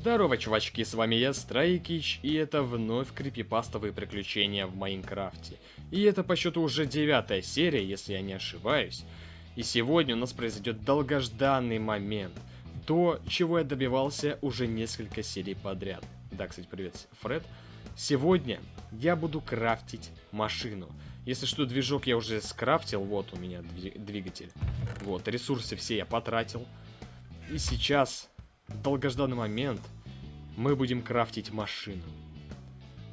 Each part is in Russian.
Здорово, чувачки, с вами я, Страйкич, и это вновь крипипастовые приключения в Майнкрафте. И это по счету уже девятая серия, если я не ошибаюсь. И сегодня у нас произойдет долгожданный момент. То, чего я добивался уже несколько серий подряд. Да, кстати, привет, Фред. Сегодня я буду крафтить машину. Если что, движок я уже скрафтил, вот у меня двигатель. Вот, ресурсы все я потратил. И сейчас долгожданный момент, мы будем крафтить машину.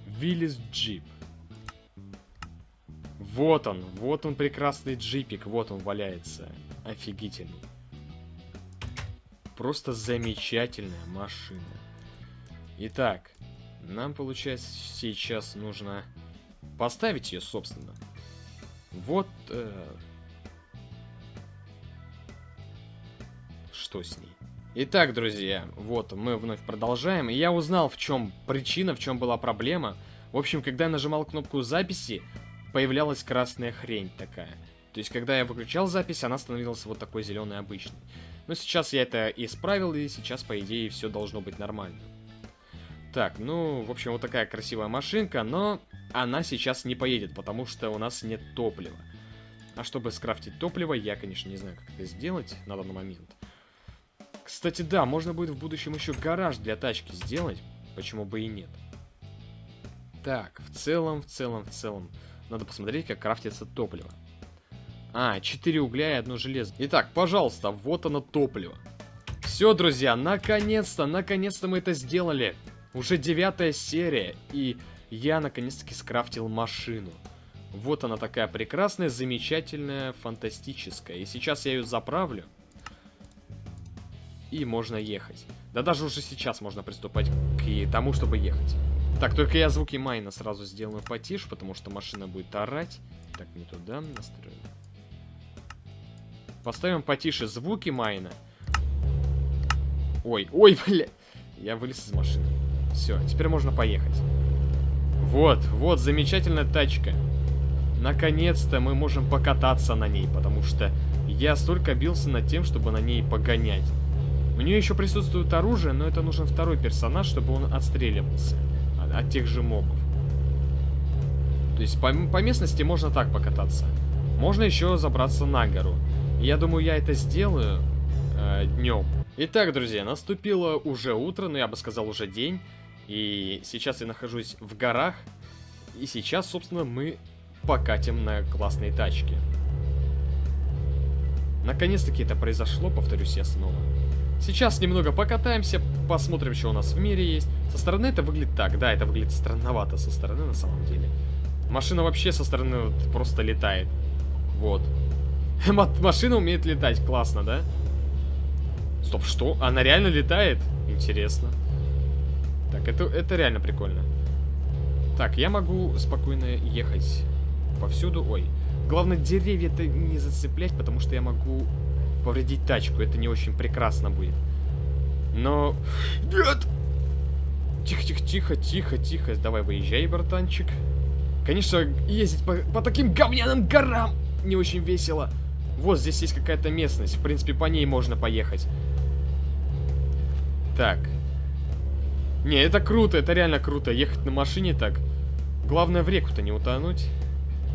Виллис Джип. Вот он, вот он прекрасный джипик, вот он валяется. Офигительный. Просто замечательная машина. Итак, нам, получается, сейчас нужно поставить ее, собственно. Вот... Э... Что с ней? Итак, друзья, вот мы вновь продолжаем. И я узнал, в чем причина, в чем была проблема. В общем, когда я нажимал кнопку записи, появлялась красная хрень такая. То есть, когда я выключал запись, она становилась вот такой зеленой обычной. Но сейчас я это исправил, и сейчас, по идее, все должно быть нормально. Так, ну, в общем, вот такая красивая машинка, но она сейчас не поедет, потому что у нас нет топлива. А чтобы скрафтить топливо, я, конечно, не знаю, как это сделать на данный момент. Кстати, да, можно будет в будущем еще гараж для тачки сделать. Почему бы и нет. Так, в целом, в целом, в целом. Надо посмотреть, как крафтится топливо. А, 4 угля и одно железо. Итак, пожалуйста, вот оно топливо. Все, друзья, наконец-то, наконец-то мы это сделали. Уже девятая серия, и я наконец-таки скрафтил машину. Вот она такая прекрасная, замечательная, фантастическая. И сейчас я ее заправлю и можно ехать. Да даже уже сейчас можно приступать к тому, чтобы ехать. Так, только я звуки майна сразу сделаю потише, потому что машина будет орать. Так, не туда настроим. Поставим потише звуки майна. Ой, ой, бля. Я вылез из машины. Все, теперь можно поехать. Вот, вот, замечательная тачка. Наконец-то мы можем покататься на ней, потому что я столько бился над тем, чтобы на ней погонять. У нее еще присутствует оружие, но это нужен второй персонаж, чтобы он отстреливался от, тех же мобов. То есть по, по местности можно так покататься. Можно еще забраться на гору. я думаю, я это сделаю э, днем. Итак, друзья, наступило уже утро, ну я бы сказал уже день. И сейчас я нахожусь в горах. И сейчас, собственно, мы покатим на классной тачке. Наконец-таки это произошло, повторюсь я снова. Сейчас немного покатаемся, посмотрим, что у нас в мире есть. Со стороны это выглядит так, да, это выглядит странновато со стороны на самом деле. Машина вообще со стороны вот просто летает. Вот. Машина умеет летать, классно, да? Стоп, что? Она реально летает? Интересно. Так, это, это реально прикольно. Так, я могу спокойно ехать повсюду. Ой. Главное, деревья-то не зацеплять, потому что я могу повредить тачку. Это не очень прекрасно будет. Но... Нет! Тихо, тихо, тихо, тихо, тихо. Давай выезжай, братанчик. Конечно, ездить по, по таким говняным горам не очень весело. Вот здесь есть какая-то местность. В принципе, по ней можно поехать. Так. Не, это круто, это реально круто. Ехать на машине так. Главное в реку-то не утонуть.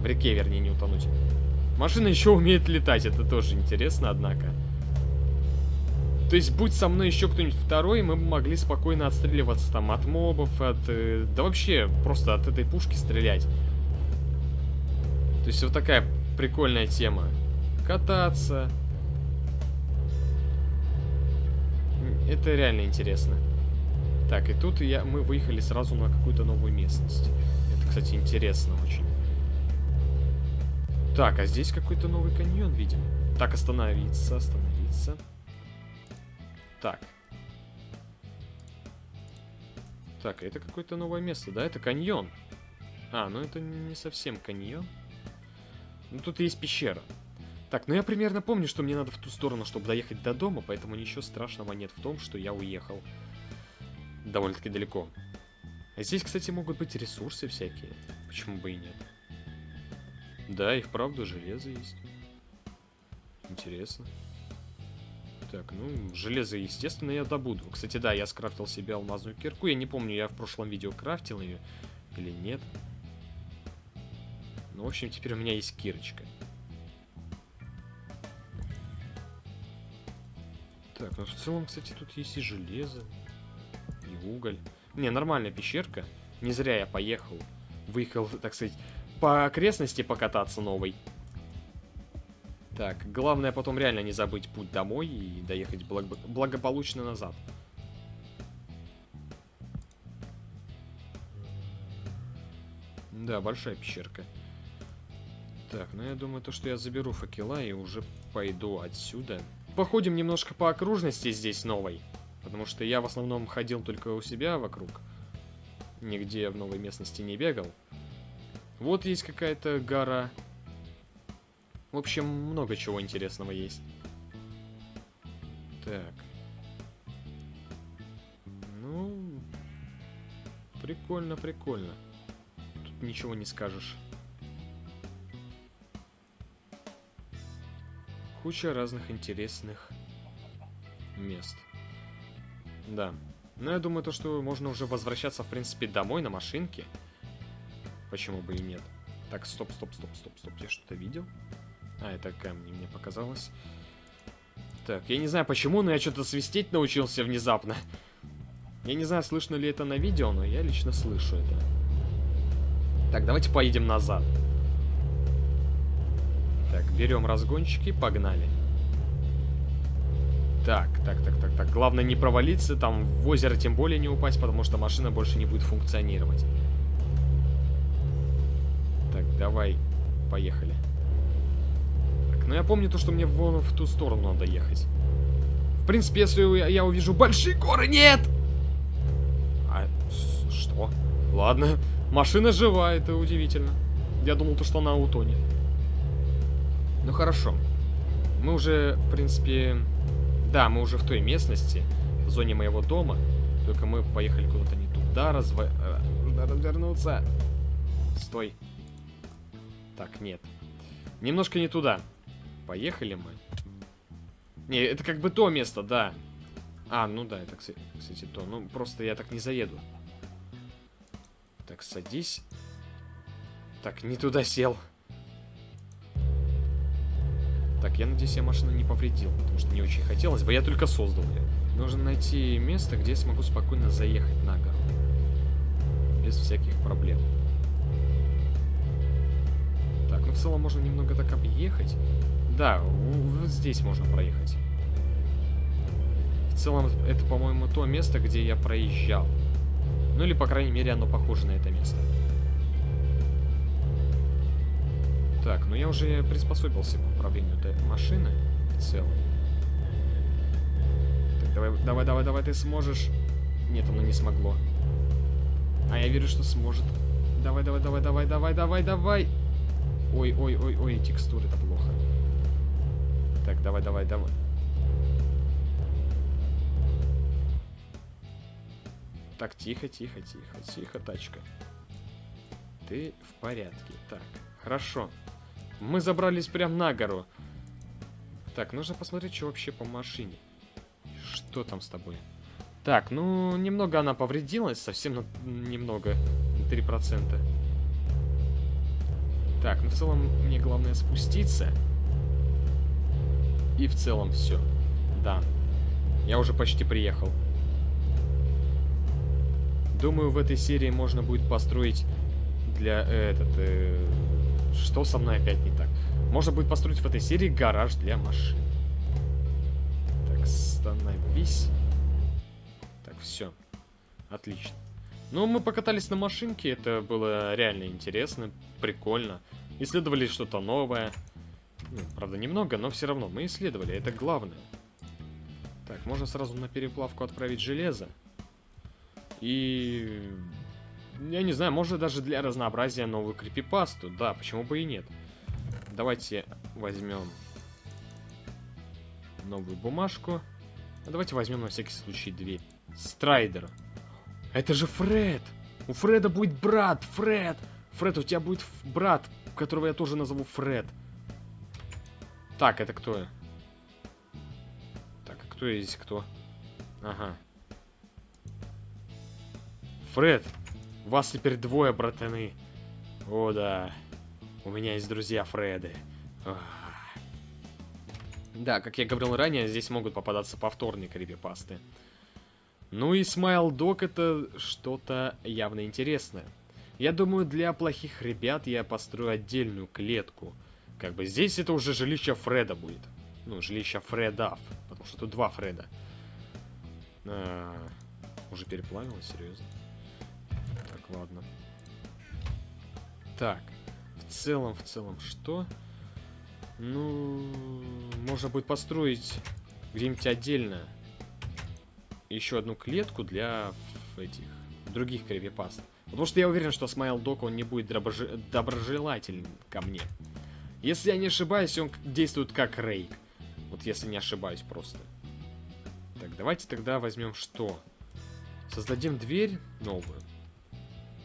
В реке, вернее, не утонуть. Машина еще умеет летать, это тоже интересно, однако. То есть, будь со мной еще кто-нибудь второй, мы бы могли спокойно отстреливаться там от мобов, от... Э, да вообще, просто от этой пушки стрелять. То есть, вот такая прикольная тема. Кататься. Это реально интересно. Так, и тут я, мы выехали сразу на какую-то новую местность. Это, кстати, интересно очень. Так, а здесь какой-то новый каньон, видимо. Так, остановиться, остановиться. Так. Так, это какое-то новое место, да? Это каньон. А, ну это не совсем каньон. Ну тут есть пещера. Так, ну я примерно помню, что мне надо в ту сторону, чтобы доехать до дома, поэтому ничего страшного нет в том, что я уехал довольно-таки далеко. А здесь, кстати, могут быть ресурсы всякие. Почему бы и нет? Да, и вправду железо есть. Интересно. Так, ну, железо, естественно, я добуду. Кстати, да, я скрафтил себе алмазную кирку. Я не помню, я в прошлом видео крафтил ее или нет. Ну, в общем, теперь у меня есть кирочка. Так, ну в целом, кстати, тут есть и железо, и уголь. Не, нормальная пещерка. Не зря я поехал. Выехал, так сказать, по окрестности покататься новой. Так, главное потом реально не забыть путь домой и доехать благо благополучно назад. Да, большая пещерка. Так, ну я думаю, то, что я заберу факела и уже пойду отсюда. Походим немножко по окружности здесь новой. Потому что я в основном ходил только у себя вокруг. Нигде в новой местности не бегал. Вот есть какая-то гора. В общем, много чего интересного есть. Так. Ну, прикольно, прикольно. Тут ничего не скажешь. Куча разных интересных мест. Да. Но я думаю, то, что можно уже возвращаться, в принципе, домой на машинке. Почему бы и нет. Так, стоп, стоп, стоп, стоп, стоп. Я что-то видел? А, это камни, мне показалось. Так, я не знаю почему, но я что-то свистеть научился внезапно. Я не знаю, слышно ли это на видео, но я лично слышу это. Так, давайте поедем назад. Так, берем разгончики, погнали. Так, так, так, так, так. Главное не провалиться, там в озеро тем более не упасть, потому что машина больше не будет функционировать. Так, давай, поехали. Так, ну я помню то, что мне вон в ту сторону надо ехать. В принципе, если я увижу большие горы... Нет! А, что? Ладно, машина жива, это удивительно. Я думал, то, что она утонет. Ну хорошо. Мы уже, в принципе... Да, мы уже в той местности, в зоне моего дома. Только мы поехали куда-то не туда, разво... Нужно э, развернуться. Стой. Так, нет. Немножко не туда. Поехали мы. Не, это как бы то место, да. А, ну да, это, кстати, то. Ну, просто я так не заеду. Так, садись. Так, не туда сел. Так, я надеюсь, я машину не повредил, потому что не очень хотелось бы. Я только создал ее. Нужно найти место, где я смогу спокойно заехать на гору. Без всяких проблем. Целом можно немного так объехать. Да, вот здесь можно проехать. В целом, это, по-моему, то место, где я проезжал. Ну или, по крайней мере, оно похоже на это место. Так, ну я уже приспособился к управлению этой машины в целом. Так, давай, давай, давай, давай, ты сможешь. Нет, оно не смогло. А я верю, что сможет. Давай, давай, давай, давай, давай, давай, давай. Ой, ой, ой, ой, текстуры, это плохо. Так, давай, давай, давай. Так, тихо, тихо, тихо, тихо, тачка. Ты в порядке. Так, хорошо. Мы забрались прям на гору. Так, нужно посмотреть, что вообще по машине. Что там с тобой? Так, ну, немного она повредилась, совсем на... немного, на 3%. Так, ну в целом мне главное спуститься. И в целом все. Да. Я уже почти приехал. Думаю, в этой серии можно будет построить для э, этот... Э, что со мной опять не так? Можно будет построить в этой серии гараж для машин. Так, становись. Так, все. Отлично. Ну, мы покатались на машинке, это было реально интересно, прикольно. Исследовали что-то новое. Ну, правда, немного, но все равно мы исследовали, это главное. Так, можно сразу на переплавку отправить железо. И я не знаю, может даже для разнообразия новую крипипасту. Да, почему бы и нет. Давайте возьмем новую бумажку. А давайте возьмем на всякий случай дверь. Страйдер. Это же Фред! У Фреда будет брат, Фред! Фред, у тебя будет брат, которого я тоже назову Фред. Так, это кто? Так, Кто здесь кто? Ага. Фред, вас теперь двое, братаны. О, да. У меня есть друзья Фреды. Ах. Да, как я говорил ранее, здесь могут попадаться повторные крипипасты. Ну и Смайл Док это что-то явно интересное. Я думаю, для плохих ребят я построю отдельную клетку. Как бы здесь это уже жилище Фреда будет. Ну, жилище Фредов. Потому что тут два Фреда. А, уже переплавилось, серьезно. Так, ладно. Так, в целом, в целом, что? Ну, можно будет построить где-нибудь отдельно еще одну клетку для этих других крипипаст. Потому что я уверен, что Смайл Док, он не будет доброжи... доброжелателен ко мне. Если я не ошибаюсь, он действует как Рейк. Вот если не ошибаюсь просто. Так, давайте тогда возьмем что? Создадим дверь новую.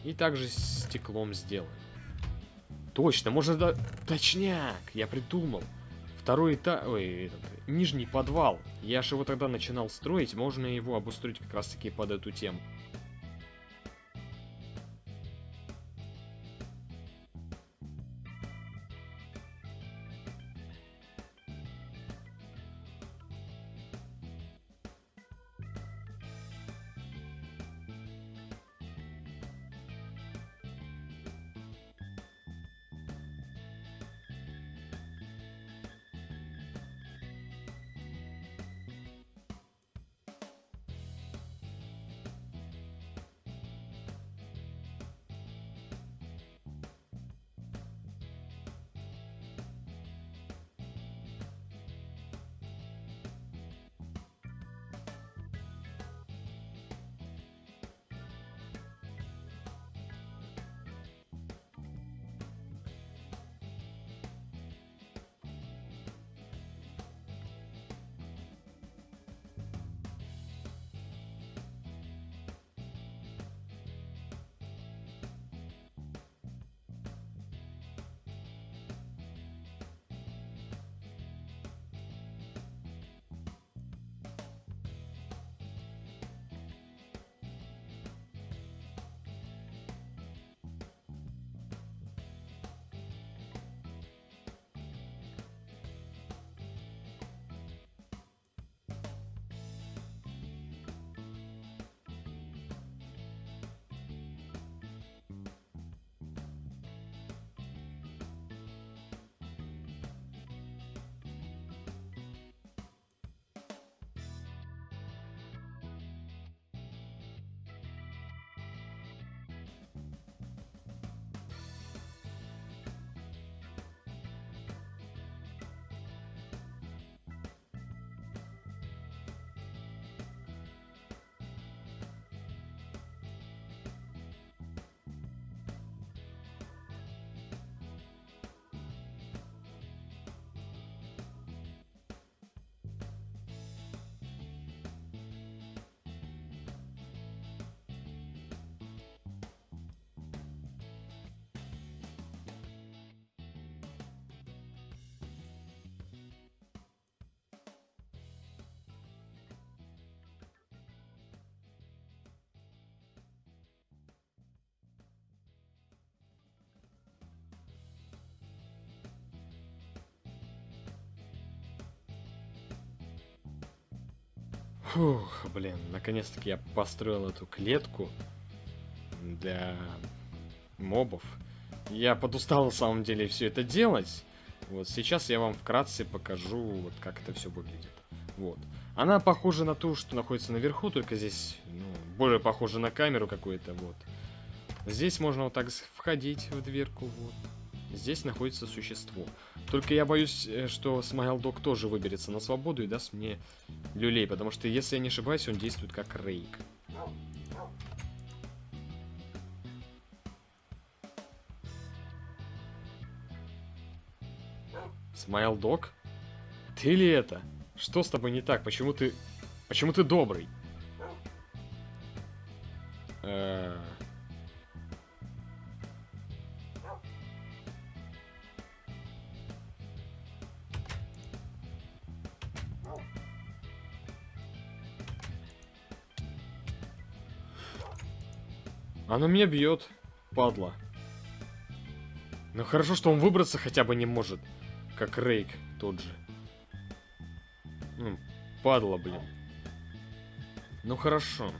И также стеклом сделаем. Точно, можно... Да... Точняк! Я придумал. Второй этаж... Ой, этот... Нижний подвал. Я же его тогда начинал строить. Можно его обустроить как раз таки под эту тему. Фух, блин, наконец-таки я построил эту клетку для мобов. Я подустал на самом деле все это делать. Вот сейчас я вам вкратце покажу, вот как это все выглядит. Вот. Она похожа на ту, что находится наверху, только здесь ну, более похожа на камеру какую-то. Вот. Здесь можно вот так входить в дверку. Вот. Здесь находится существо. Только я боюсь, э, что Смайлдог тоже выберется на свободу и даст мне люлей, потому что, если я не ошибаюсь, он действует как рейк. Смайлдог? Ты ли это? Что с тобой не так? Почему ты... Почему ты добрый? Оно меня бьет, падла. Ну хорошо, что он выбраться хотя бы не может. Как Рейк тот же. Ну, падла, блин. Ну хорошо.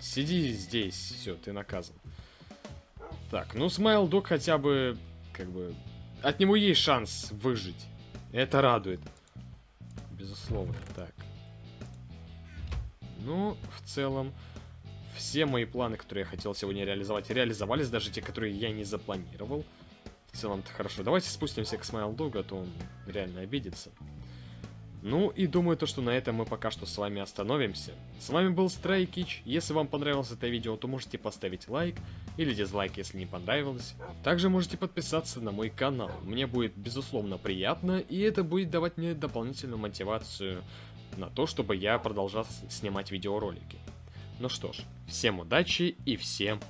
Сиди здесь, все, ты наказан. Так, ну Смайл Дог хотя бы, как бы, от него есть шанс выжить. Это радует. Безусловно, так. Ну, в целом, все мои планы, которые я хотел сегодня реализовать, реализовались, даже те, которые я не запланировал. В целом-то хорошо. Давайте спустимся к Смайл Догу, а то он реально обидится. Ну и думаю то, что на этом мы пока что с вами остановимся. С вами был Страйкич. Если вам понравилось это видео, то можете поставить лайк или дизлайк, если не понравилось. Также можете подписаться на мой канал. Мне будет безусловно приятно, и это будет давать мне дополнительную мотивацию на то, чтобы я продолжал снимать видеоролики. Ну что ж, всем удачи и всем